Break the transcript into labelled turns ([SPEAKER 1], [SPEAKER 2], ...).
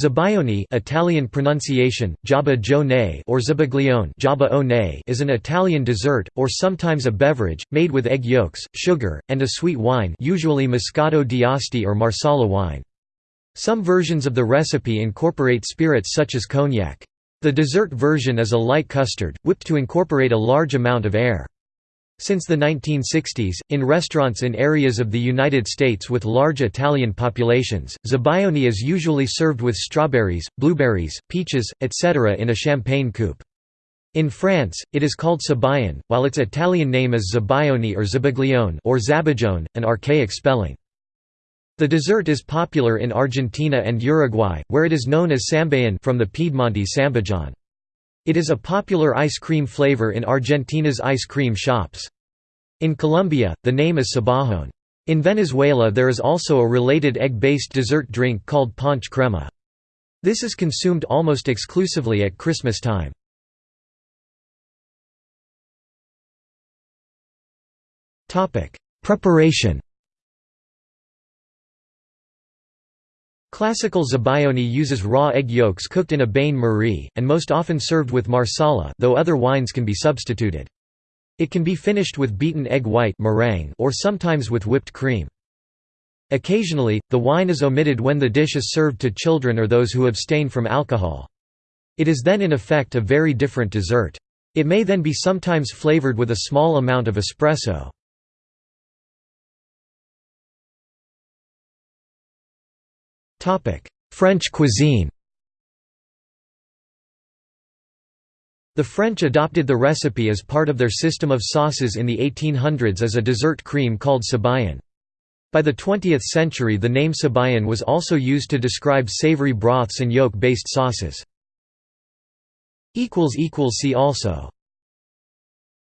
[SPEAKER 1] Zabaione Italian pronunciation, Jaba or Zabaglione is an Italian dessert, or sometimes a beverage, made with egg yolks, sugar, and a sweet wine usually Moscato d'Asti or Marsala wine. Some versions of the recipe incorporate spirits such as cognac. The dessert version is a light custard, whipped to incorporate a large amount of air. Since the 1960s, in restaurants in areas of the United States with large Italian populations, zabaione is usually served with strawberries, blueberries, peaches, etc. in a champagne coupe. In France, it is called sabayon, while its Italian name is zabaione or zabaglione or zabajone, an archaic spelling. The dessert is popular in Argentina and Uruguay, where it is known as sambayon from the Piedmontese sambajon. It is a popular ice cream flavor in Argentina's ice cream shops. In Colombia, the name is sabajón. In Venezuela there is also a related egg-based dessert drink called ponche crema. This is consumed almost exclusively at Christmas time. Preparation Classical zabaione uses raw egg yolks cooked in a bain-marie, and most often served with marsala though other wines can be substituted. It can be finished with beaten egg white meringue or sometimes with whipped cream. Occasionally, the wine is omitted when the dish is served to children or those who abstain from alcohol. It is then in effect a very different dessert. It may then be sometimes flavored with a small amount of espresso. French cuisine The French adopted the recipe as part of their system of sauces in the 1800s as a dessert cream called sabayon. By the 20th century the name sabayon was also used to describe savory broths and yolk-based sauces. See also